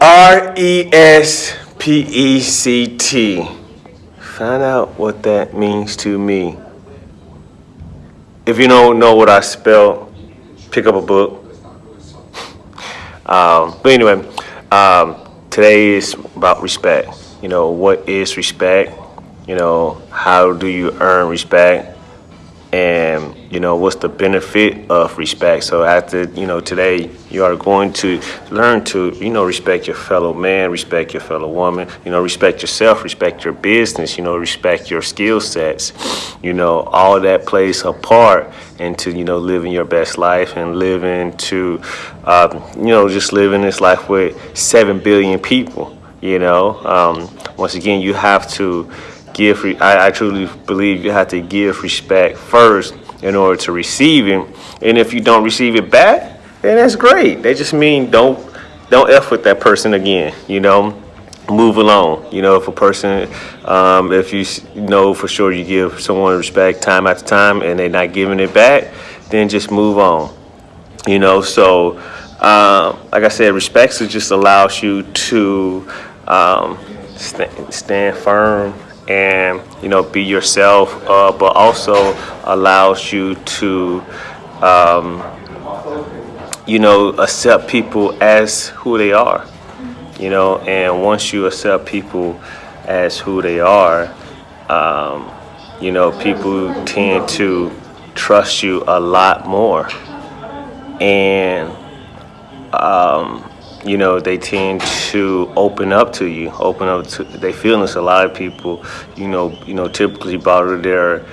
R E S P E C T. Find out what that means to me. If you don't know what I spell, pick up a book. Um, but anyway, um, today is about respect. You know, what is respect? You know, how do you earn respect? And you know what's the benefit of respect? So after you know today you are going to learn to you know respect your fellow man respect your fellow woman you know respect yourself respect your business you know respect your skill sets you know all that plays a part into you know living your best life and living to um, you know just living this life with seven billion people you know? Um, once again you have to give, I, I truly believe you have to give respect first in order to receive it. And if you don't receive it back, then that's great. They just mean don't don't f with that person again. You know, move along. You know, if a person, um, if you know for sure you give someone respect time after time and they're not giving it back, then just move on. You know, so um, like I said, respect just allows you to um, st stand firm and you know be yourself uh, but also allows you to um, you know accept people as who they are you know and once you accept people as who they are um, you know people tend to trust you a lot more. And um, you know, they tend to open up to you, open up to their feelings. A lot of people, you know, you know, typically bother their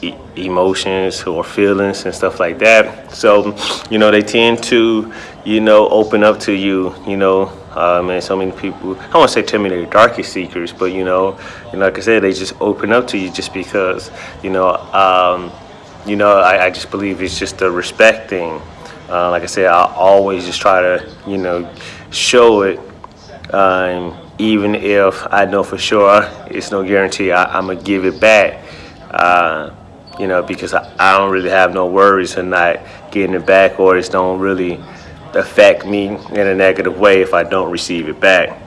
e emotions or feelings and stuff like that. So, you know, they tend to, you know, open up to you, you know, um, and so many people, I won't say they're darkest secrets, but, you know, and like I said, they just open up to you just because, you know, um, you know, I, I just believe it's just a respect thing uh, like I said, I always just try to, you know, show it, um, even if I know for sure it's no guarantee I, am gonna give it back. Uh, you know, because I, I, don't really have no worries of not getting it back, or it's don't really affect me in a negative way if I don't receive it back.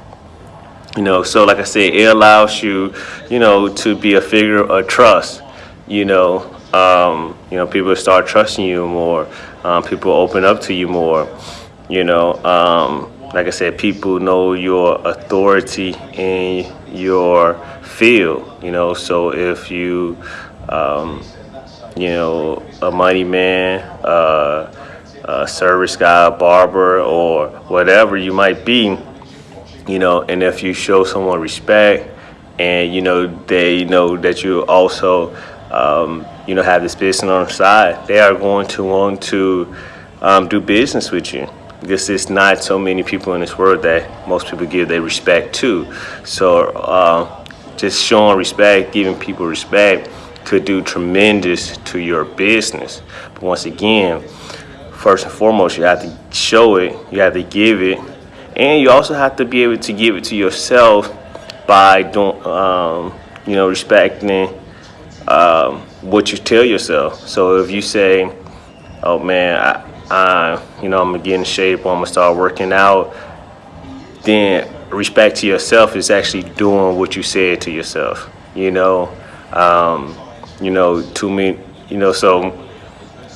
You know, so like I said, it allows you, you know, to be a figure of trust. You know, um, you know, people start trusting you more um, people open up to you more. You know, um, like I said, people know your authority in your field. You know, so if you, um, you know, a money man, uh, a service guy, a barber, or whatever you might be, you know, and if you show someone respect and you know they know that you also um, you know, have this business on the side, they are going to want to um, do business with you. Because there's not so many people in this world that most people give their respect to. So uh, just showing respect, giving people respect could do tremendous to your business. But once again, first and foremost, you have to show it, you have to give it, and you also have to be able to give it to yourself by doing, um, you know, respecting um, what you tell yourself. So if you say, oh man, I, I, you know, I'm gonna get in shape or I'm gonna start working out, then respect to yourself is actually doing what you said to yourself, you know? Um, you know, to me, you know, so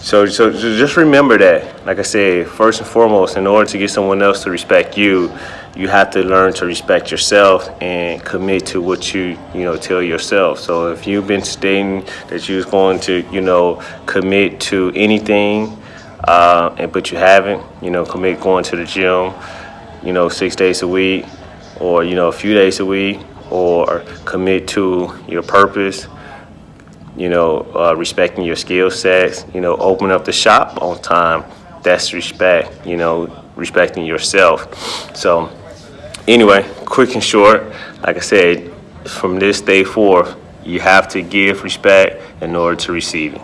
so, so just remember that, like I said, first and foremost, in order to get someone else to respect you, you have to learn to respect yourself and commit to what you, you know, tell yourself. So if you've been stating that you're going to, you know, commit to anything, uh, and but you haven't, you know, commit going to the gym, you know, six days a week, or you know, a few days a week, or commit to your purpose, you know, uh, respecting your skill sets, you know, open up the shop on time. That's respect, you know, respecting yourself. So anyway, quick and short, like I said, from this day forth, you have to give respect in order to receive it.